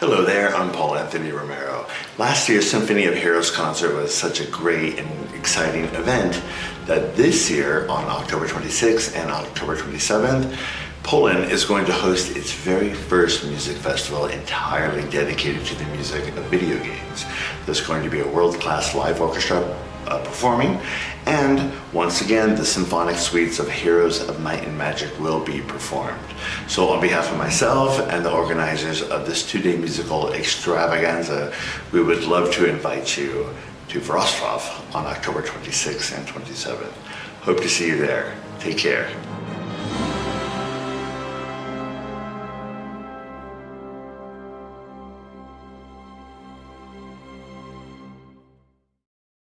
Hello there, I'm Paul Anthony Romero. Last year's Symphony of Heroes concert was such a great and exciting event that this year on October 26th and October 27th, Poland is going to host its very first music festival entirely dedicated to the music of video games. There's going to be a world-class live orchestra uh, performing and once again the symphonic suites of Heroes of Might and Magic will be performed. So on behalf of myself and the organizers of this two-day musical extravaganza, we would love to invite you to Wrocław on October 26th and 27th. Hope to see you there. Take care.